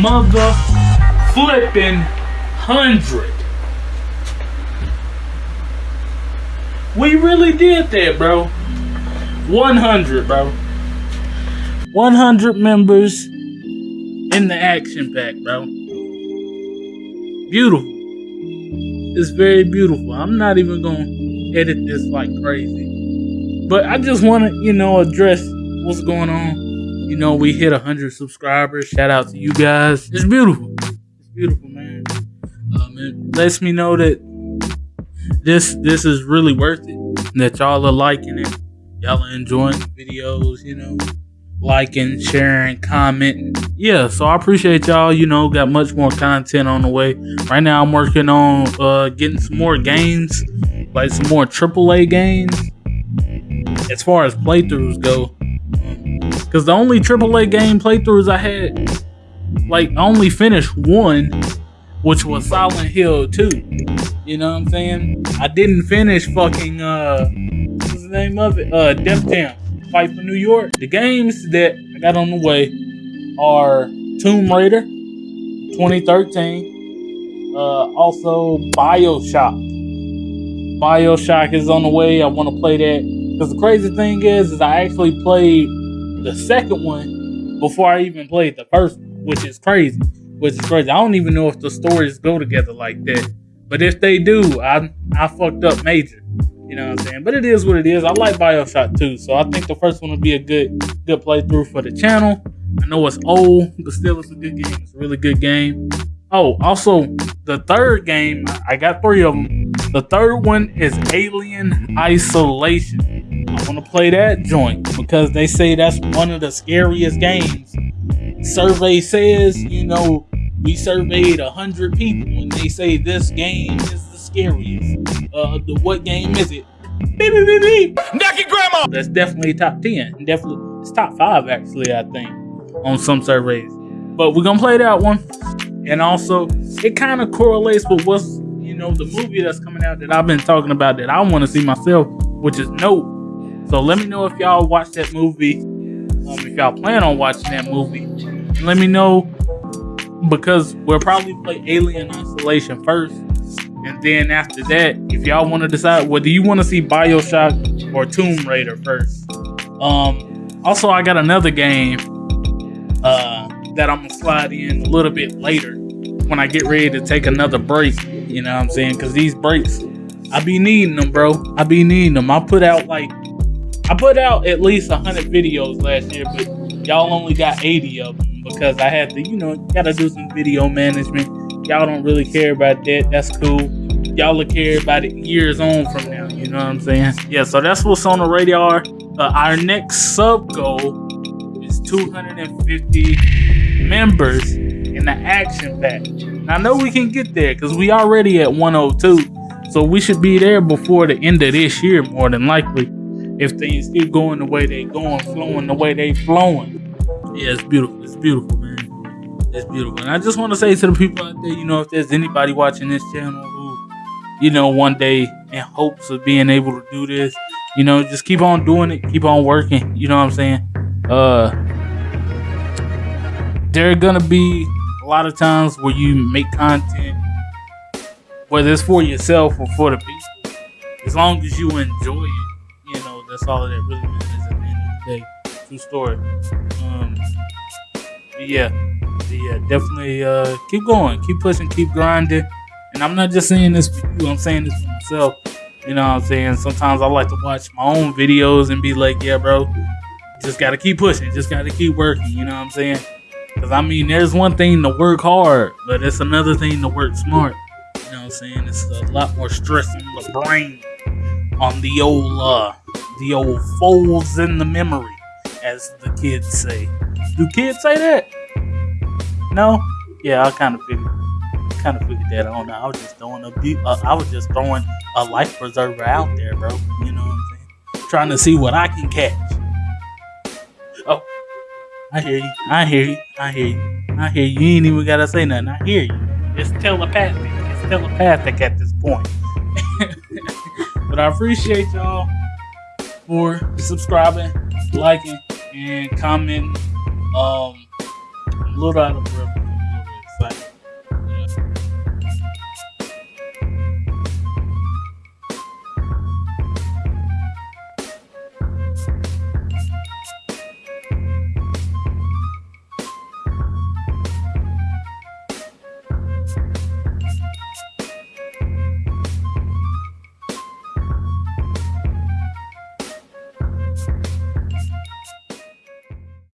mother flipping hundred. We really did that, bro. 100, bro. 100 members in the action pack, bro. Beautiful. It's very beautiful. I'm not even going to edit this like crazy. But I just want to, you know, address what's going on. You know, we hit 100 subscribers. Shout out to you guys. It's beautiful. It's beautiful, man. Um, it lets me know that this this is really worth it. That y'all are liking it. Y'all are enjoying the videos, you know, liking, sharing, commenting. Yeah, so I appreciate y'all. You know, got much more content on the way. Right now, I'm working on uh, getting some more games, like some more AAA games. As far as playthroughs go, because the only AAA game playthroughs I had, like, I only finished one, which was Silent Hill 2. You know what I'm saying? I didn't finish fucking uh what's the name of it? Uh Def Jam. Fight for New York. The games that I got on the way are Tomb Raider 2013. Uh also Bioshock. Bioshock is on the way. I want to play that. Because the crazy thing is, is I actually played the second one before I even played the first which is crazy. Which is crazy. I don't even know if the stories go together like that. But if they do, I I fucked up major. You know what I'm saying? But it is what it is. I like Bioshock too, so I think the first one will be a good good playthrough for the channel. I know it's old, but still it's a good game. It's a really good game. Oh, also the third game, I got three of them. The third one is Alien Isolation. Want to play that joint because they say that's one of the scariest games. Survey says, you know, we surveyed hundred people and they say this game is the scariest. Uh, the, what game is it? Beep beep beep beep. Grandma. That's definitely top ten. Definitely, it's top five actually. I think on some surveys. But we're gonna play that one, and also it kind of correlates with what's you know the movie that's coming out that I've been talking about that I want to see myself, which is Nope. So let me know if y'all watch that movie. Um, if y'all plan on watching that movie, let me know because we'll probably play Alien Isolation first. And then after that, if y'all want to decide, do you want to see Bioshock or Tomb Raider first? Um, also, I got another game uh, that I'm gonna slide in a little bit later when I get ready to take another break. You know what I'm saying? Because these breaks, I be needing them, bro. I be needing them. I put out like, I put out at least 100 videos last year, but y'all only got 80 of them because I had to, you know, gotta do some video management. Y'all don't really care about that. That's cool. Y'all will care about it years on from now. You know what I'm saying? Yeah, so that's what's on the radar. Uh, our next sub goal is 250 members in the action pack. I know we can get there because we already at 102. So we should be there before the end of this year, more than likely. If things keep going the way they going, flowing the way they flowing. Yeah, it's beautiful. It's beautiful, man. It's beautiful. And I just want to say to the people out there, you know, if there's anybody watching this channel who, you know, one day in hopes of being able to do this, you know, just keep on doing it, keep on working. You know what I'm saying? Uh there are gonna be a lot of times where you make content, whether it's for yourself or for the people. As long as you enjoy it, that's all that really matters at the end of the day. True story. Um, yeah, yeah, definitely uh, keep going, keep pushing, keep grinding. And I'm not just saying this for you, I'm saying this for myself. You know what I'm saying? Sometimes I like to watch my own videos and be like, yeah, bro, just gotta keep pushing, just gotta keep working. You know what I'm saying? Because I mean, there's one thing to work hard, but it's another thing to work smart. You know what I'm saying? It's a lot more stress on the brain, on the old, uh, the old folds in the memory as the kids say. Do kids say that? No? Yeah, I kind of figured, kind of figured that. Know. I was just throwing a, be- uh, I was just throwing a life preserver out there, bro. You know what I'm saying? Trying to see what I can catch. Oh, I hear you. I hear you. I hear you. I hear you. You ain't even gotta say nothing. I hear you. It's telepathic. It's telepathic at this point. but I appreciate y'all for subscribing, liking, and commenting. Um, little out of